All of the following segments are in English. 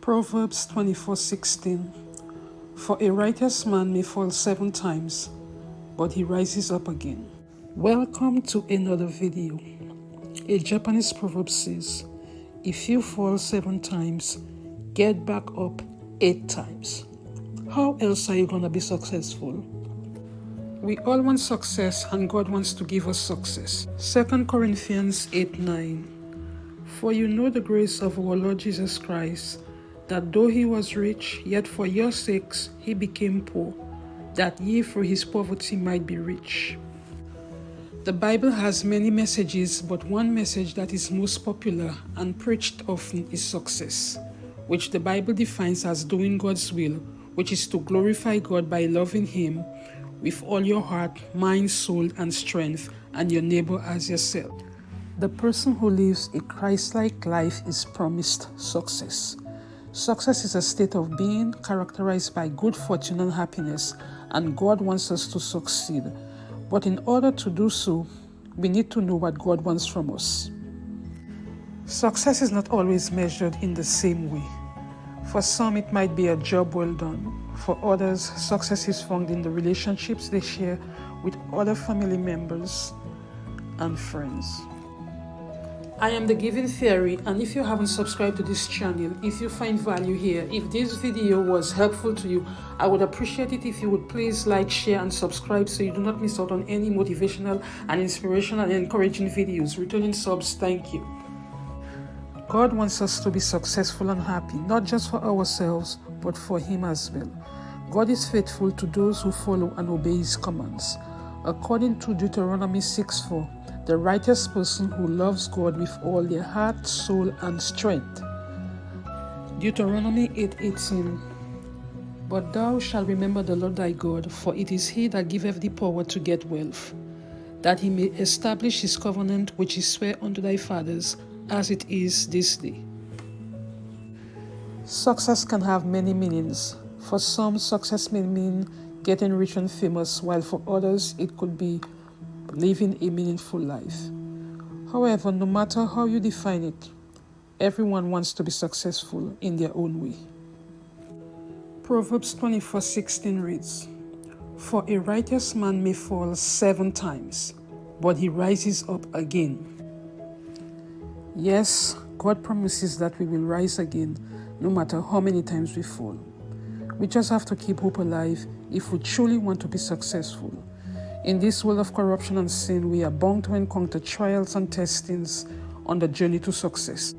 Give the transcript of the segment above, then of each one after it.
Proverbs 24:16 For a righteous man may fall seven times, but he rises up again. Welcome to another video. A Japanese proverb says, If you fall seven times, get back up eight times. How else are you going to be successful? We all want success and God wants to give us success. 2 Corinthians 8 9. For you know the grace of our Lord Jesus Christ that though he was rich, yet for your sakes he became poor, that ye through his poverty might be rich. The Bible has many messages, but one message that is most popular and preached often is success, which the Bible defines as doing God's will, which is to glorify God by loving Him with all your heart, mind, soul, and strength, and your neighbor as yourself. The person who lives a Christ like life is promised success. Success is a state of being characterized by good fortune and happiness, and God wants us to succeed. But in order to do so, we need to know what God wants from us. Success is not always measured in the same way. For some, it might be a job well done. For others, success is found in the relationships they share with other family members and friends. I am the Giving Fairy and if you haven't subscribed to this channel, if you find value here, if this video was helpful to you, I would appreciate it if you would please like, share and subscribe so you do not miss out on any motivational and inspirational and encouraging videos. Returning subs, thank you. God wants us to be successful and happy, not just for ourselves, but for Him as well. God is faithful to those who follow and obey His commands. According to Deuteronomy 6 4, the righteous person who loves God with all their heart, soul, and strength. Deuteronomy 8:18 But thou shalt remember the Lord thy God, for it is he that giveth thee power to get wealth, that he may establish his covenant which he sware unto thy fathers, as it is this day. Success can have many meanings. For some, success may mean getting rich and famous, while for others, it could be living a meaningful life. However, no matter how you define it, everyone wants to be successful in their own way. Proverbs 24:16 reads, For a righteous man may fall seven times, but he rises up again. Yes, God promises that we will rise again no matter how many times we fall. We just have to keep hope alive if we truly want to be successful. In this world of corruption and sin, we are bound to encounter trials and testings on the journey to success.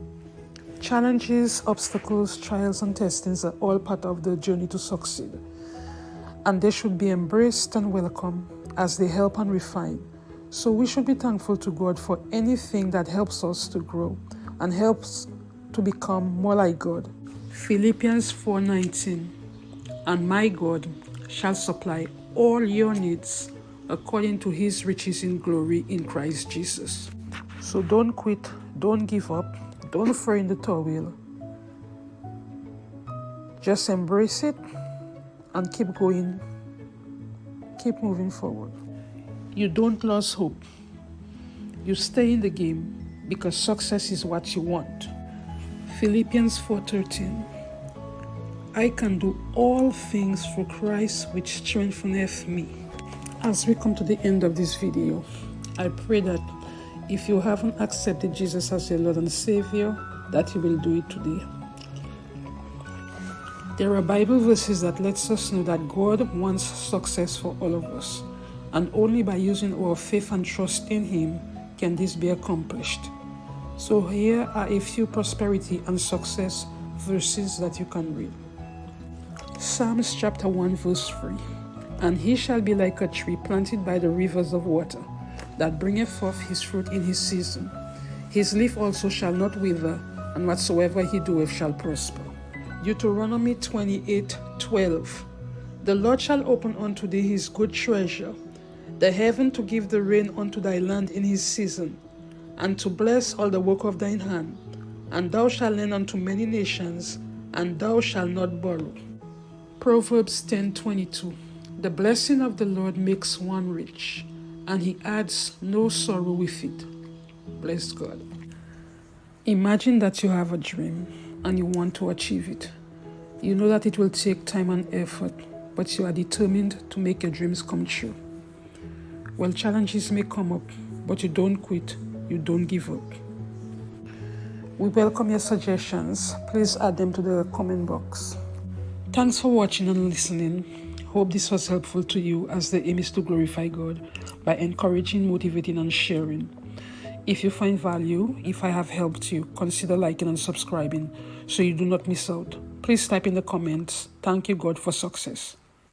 Challenges, obstacles, trials, and testings are all part of the journey to succeed. And they should be embraced and welcome as they help and refine. So we should be thankful to God for anything that helps us to grow and helps to become more like God. Philippians 4:19 And my God shall supply all your needs according to his riches in glory in Christ Jesus. So don't quit, don't give up, don't throw in the towel. Just embrace it and keep going, keep moving forward. You don't lose hope. You stay in the game because success is what you want. Philippians 4:13 I can do all things for Christ which strengtheneth me. As we come to the end of this video, I pray that if you haven't accepted Jesus as your Lord and Savior, that you will do it today. There are Bible verses that lets us know that God wants success for all of us, and only by using our faith and trust in Him can this be accomplished. So here are a few prosperity and success verses that you can read. Psalms chapter 1 verse 3 and he shall be like a tree planted by the rivers of water, that bringeth forth his fruit in his season. His leaf also shall not wither, and whatsoever he doeth shall prosper. Deuteronomy 28 12. The Lord shall open unto thee his good treasure, the heaven to give the rain unto thy land in his season, and to bless all the work of thine hand. And thou shalt lend unto many nations, and thou shalt not borrow. Proverbs 10 22. The blessing of the Lord makes one rich, and he adds no sorrow with it. Bless God. Imagine that you have a dream, and you want to achieve it. You know that it will take time and effort, but you are determined to make your dreams come true. Well, challenges may come up, but you don't quit, you don't give up. We welcome your suggestions. Please add them to the comment box. Thanks for watching and listening. Hope this was helpful to you as the aim is to glorify God by encouraging, motivating, and sharing. If you find value, if I have helped you, consider liking and subscribing so you do not miss out. Please type in the comments, thank you God for success.